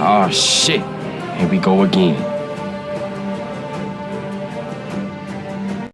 Oh shit. Here we go again.